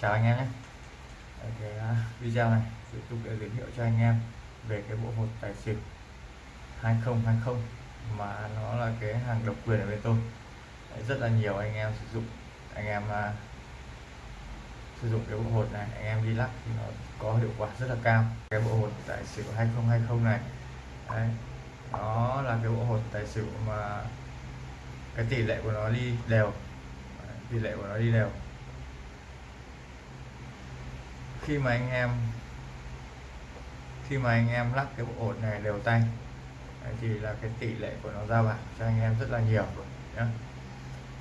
chào anh em nhé. Cái à, video này tiếp tục để giới thiệu cho anh em về cái bộ hột tài xỉu 2020 mà nó là cái hàng độc quyền ở bên tôi. Đấy, rất là nhiều anh em sử dụng anh em uh, sử dụng cái bộ hột này anh em đi lắc thì nó có hiệu quả rất là cao. Cái bộ hột tài xỉu 2020 này Đấy, nó là cái bộ hột tài xỉu mà cái tỷ lệ của nó đi đều. Tỷ lệ của nó đi đều khi mà anh em khi mà anh em lắc cái bộ hột này đều tay Đấy, thì là cái tỷ lệ của nó ra bảng cho anh em rất là nhiều nhé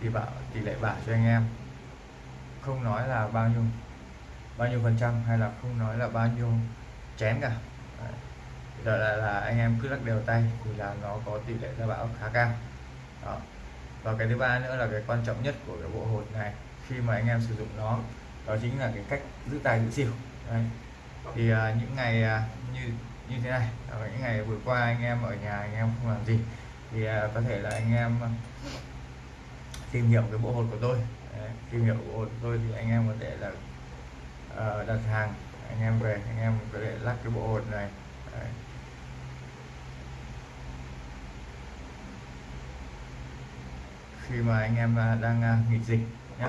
thì bảo tỷ lệ bảo cho anh em không nói là bao nhiêu bao nhiêu phần trăm hay là không nói là bao nhiêu chén cả Đấy. Đó là, là anh em cứ lắc đều tay thì là nó có tỷ lệ ra bão khá cao đó. và cái thứ ba nữa là cái quan trọng nhất của cái bộ hột này khi mà anh em sử dụng nó đó chính là cái cách giữ tài giữ xỉu Đấy. thì uh, những ngày uh, như như thế này ở những ngày vừa qua anh em ở nhà anh em không làm gì thì uh, có thể là anh em tìm hiểu cái bộ hột của tôi Đấy, tìm hiểu bộ hột của tôi thì anh em có thể là uh, đặt hàng anh em về anh em có thể lắc cái bộ hột này Đấy. khi mà anh em đang nghỉ dịch nhé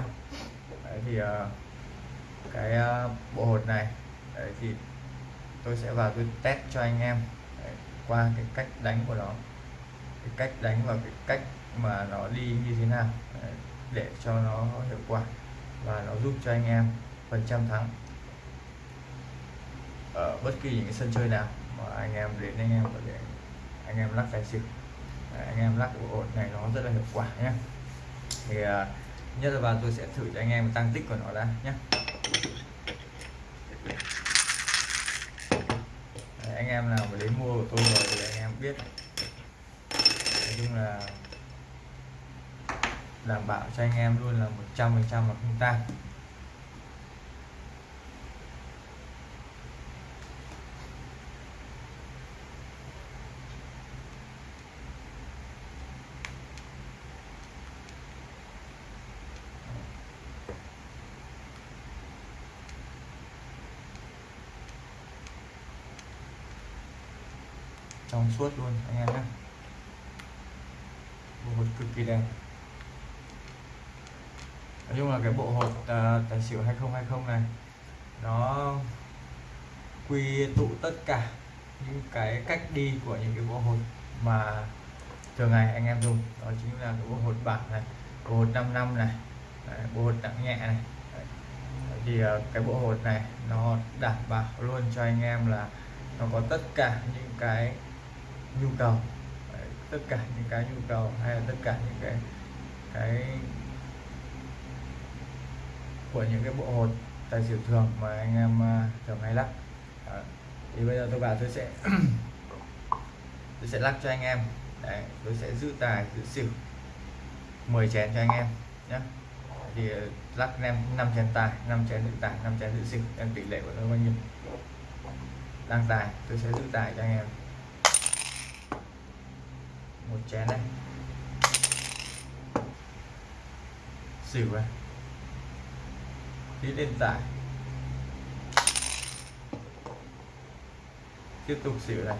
Đấy thì uh, cái ờ, bộ hột này. Đấy thì tôi sẽ vào tôi test cho anh em. Đấy, qua cái cách đánh của nó. Cái cách đánh và cái cách mà nó đi như thế nào. Đấy, để cho nó hiệu quả và nó giúp cho anh em phần trăm thắng. Ở bất kỳ những cái sân chơi nào mà anh em đến anh em có thể anh em lắc tài xỉu. Anh em lắc bộ ổn này nó rất là hiệu quả nhé thì uh, nhất là vào tôi sẽ thử cho anh em tăng tích của nó ra nhé Đấy, anh em nào mà đến mua của tôi rồi thì anh em biết. Nói chung là đảm bảo cho anh em luôn là 100 phần trăm là không tan. Trong suốt luôn anh em nhé. Bộ hột cực kỳ đẹp. Nói chung là cái bộ hột uh, tài xỉu 2020 này nó quy tụ tất cả những cái cách đi của những cái bộ hột mà thường ngày anh em dùng. Đó chính là cái bộ hột bạc này bộ hột 5 năm này Đấy, bộ hột nặng nhẹ này. Đấy. thì uh, cái bộ hột này nó đảm bảo luôn cho anh em là nó có tất cả những cái nhu cầu. Đấy, tất cả những cái nhu cầu hay là tất cả những cái cái của những cái bộ hột tài xỉu thường mà anh em à, thường hay lắc. Đó. thì bây giờ tôi bảo tôi sẽ tôi sẽ lắc cho anh em. Đấy, tôi sẽ giữ tài giữ xỉu 10 chén cho anh em nhé thì ờ, lắc em 5 chén tài 5 chén giữ tài 5 chén giữ xỉu em tỷ lệ của nó bao nhiêu? Đang tài tôi sẽ giữ tài cho anh em một chén này xỉu này. Đi lên tải tiếp tục xỉu này.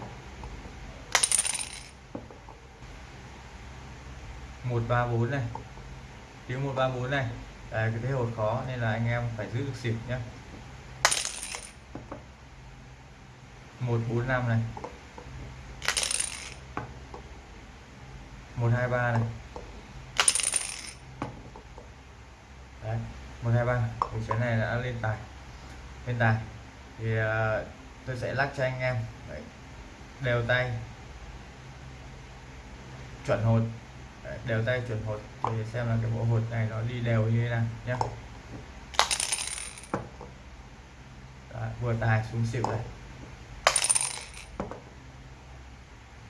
Một ba bốn này. Tiếng một ba bốn này. Đấy, cái thế hột khó nên là anh em phải giữ được xỉu nhé một bốn năm này. Một hai ba này. Đấy, một hai ba. Thì cái này đã lên tài. Lên tài. Thì uh, tôi sẽ lắc cho anh em. Đấy, đều tay. Chuẩn hột. Đấy, đều tay chuẩn hột. Thì xem là cái bộ hột này nó đi đều như thế nào nhé Đấy, vừa tài xuống xỉu này.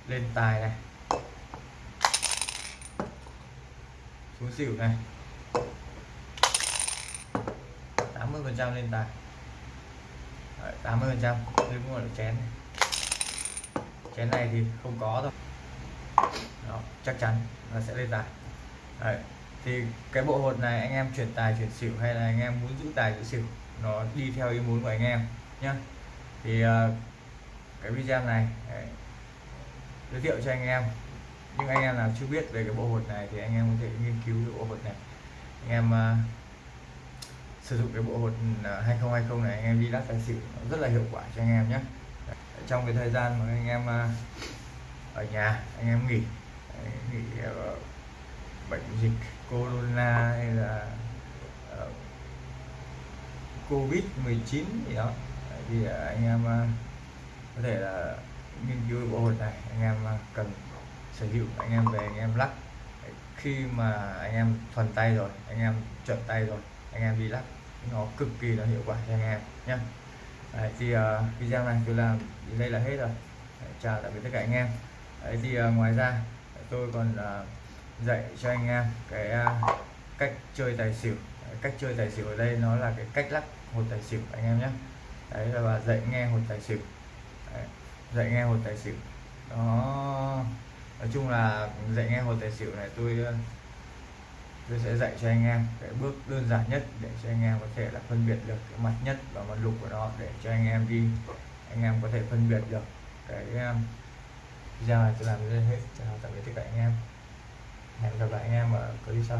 Lên tài này. Xuống xỉu này. 80 phần trăm lên tài. 80 phần trăm. Đứng ngồi chén này. chén này thì không có thôi. Đó chắc chắn nó sẽ lên tài. Đấy. thì cái bộ hột này anh em chuyển tài chuyển xỉu hay là anh em muốn giữ tài giữ xỉu nó đi theo ý muốn của anh em nhé thì uh, cái video này đấy, giới thiệu cho anh em nhưng anh em nào chưa biết về cái bộ hột này thì anh em có thể nghiên cứu cái bộ hột này. Anh em uh, sử dụng cái bộ hột à, 2020 này anh em đi lắc tài xỉu rất là hiệu quả cho anh em nhé. Trong cái thời gian mà anh em uh, ở nhà anh em nghỉ nghỉ uh, bệnh dịch corona hay là uh, covid 19 gì đó thì anh em uh, có thể là nghiên cứu bộ hột này anh em cần sở hữu anh em về anh em lắc. Khi mà anh em thuần tay rồi anh em chuẩn tay rồi anh em đi lắc nó cực kỳ là hiệu quả cho anh em nhé Đấy, thì uh, video này tôi làm đến đây là hết rồi. Đấy, chào tạm biệt tất cả anh em. Đấy, thì uh, ngoài ra tôi còn uh, dạy cho anh em cái uh, cách chơi tài xỉu. Đấy, cách chơi tài xỉu ở đây nó là cái cách lắc hột tài xỉu anh em nhé đấy là và dạy nghe hột tài xỉu. Đấy, dạy nghe hột tài xỉu. Đó nói chung là dạy nghe một tài xỉu này tôi ờ, tôi sẽ dạy cho anh em cái bước đơn giản nhất để cho anh em có thể là phân biệt được cái mặt nhất và mặt lục của nó để cho anh em đi, anh em có thể phân biệt được cái video này tôi làm đến hết. Chào tạm biệt tất cả anh em. Hẹn gặp lại anh em ở clip sau.